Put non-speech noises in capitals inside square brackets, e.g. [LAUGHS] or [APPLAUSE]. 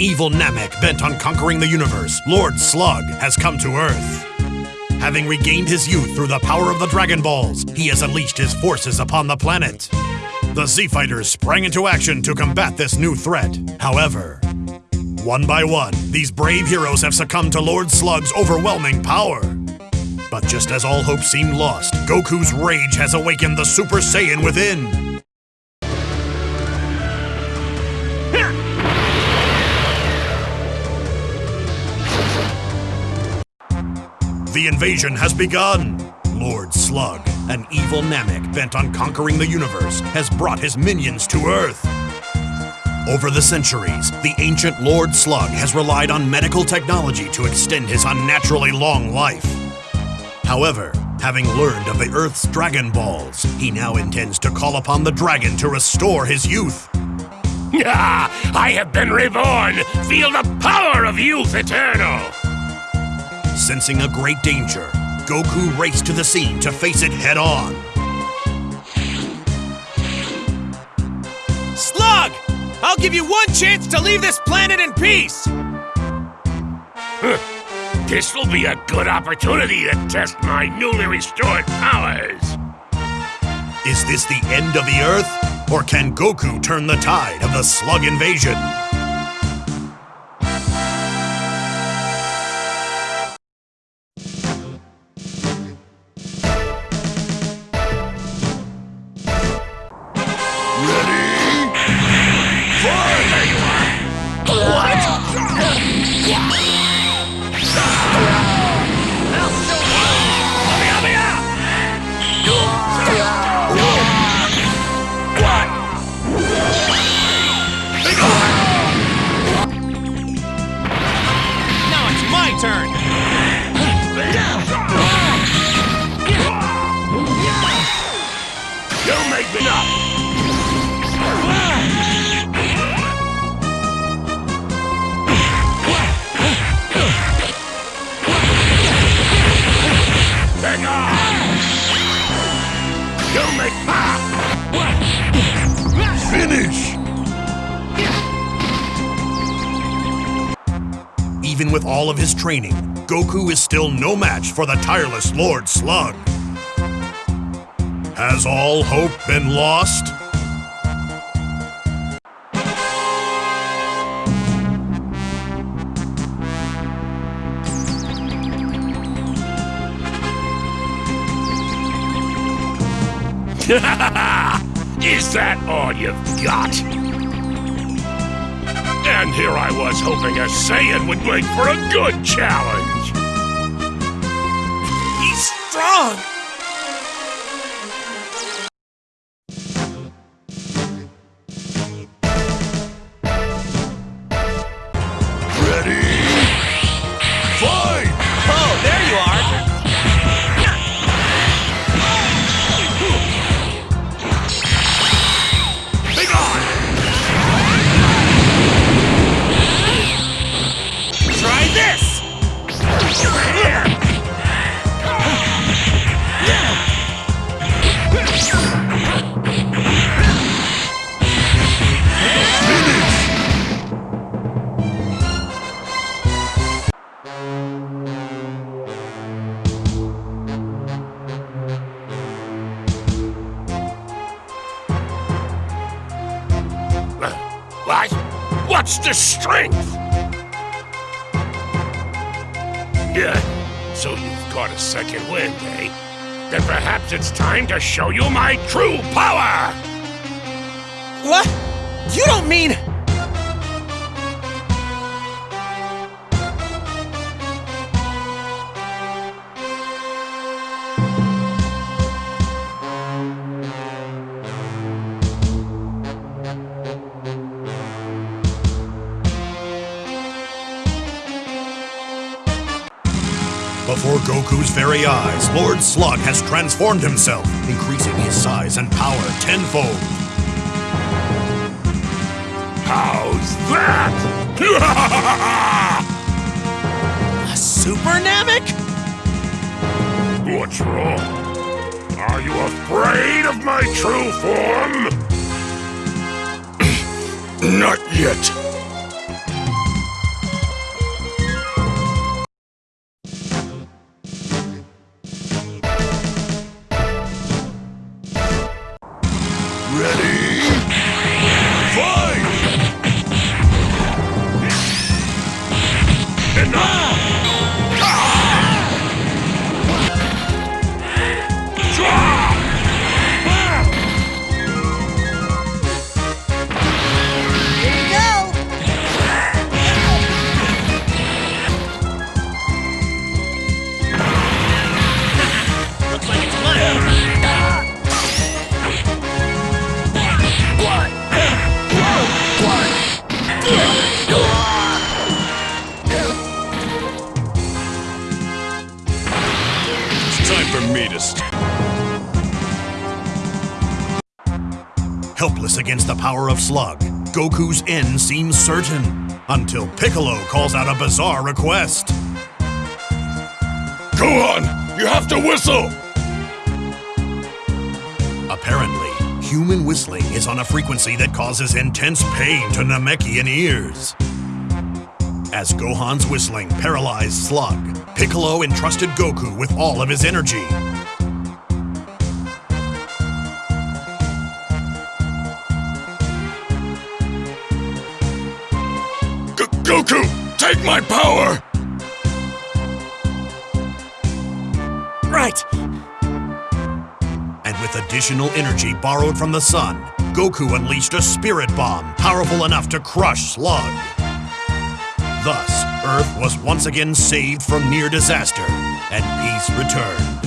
evil Namek bent on conquering the universe, Lord Slug has come to Earth. Having regained his youth through the power of the Dragon Balls, he has unleashed his forces upon the planet. The Z Fighters sprang into action to combat this new threat. However, one by one, these brave heroes have succumbed to Lord Slug's overwhelming power. But just as all hope seemed lost, Goku's rage has awakened the Super Saiyan within. The invasion has begun! Lord Slug, an evil Namek bent on conquering the universe, has brought his minions to Earth. Over the centuries, the ancient Lord Slug has relied on medical technology to extend his unnaturally long life. However, having learned of the Earth's Dragon Balls, he now intends to call upon the dragon to restore his youth. Ah, [LAUGHS] I have been reborn! Feel the power of youth eternal! Sensing a great danger, Goku raced to the scene to face it head on. Slug! I'll give you one chance to leave this planet in peace! [LAUGHS] This'll be a good opportunity to test my newly restored powers! Is this the end of the Earth? Or can Goku turn the tide of the Slug invasion? Even with all of his training, Goku is still no match for the tireless Lord Slug. Has all hope been lost? [LAUGHS] Is that all you've got? And here I was hoping a Saiyan would make for a good challenge! He's strong! What's the strength? Yeah, so you've got a second wind, eh? Then perhaps it's time to show you my true power! What? You don't mean... Before Goku's very eyes, Lord Slug has transformed himself, increasing his size and power tenfold. How's that? [LAUGHS] A super Namek? What's wrong? Are you afraid of my true form? [CLEARS THROAT] Not yet. Ready? Time for me to st Helpless against the power of Slug, Goku's end seems certain, until Piccolo calls out a bizarre request. Gohan, you have to whistle! Apparently, human whistling is on a frequency that causes intense pain to Namekian ears. As Gohan's whistling paralyzed Slug, Piccolo entrusted Goku with all of his energy. G- Goku, take my power! Right. And with additional energy borrowed from the sun, Goku unleashed a spirit bomb powerful enough to crush Slug. Thus, Earth was once again saved from near disaster, and peace returned.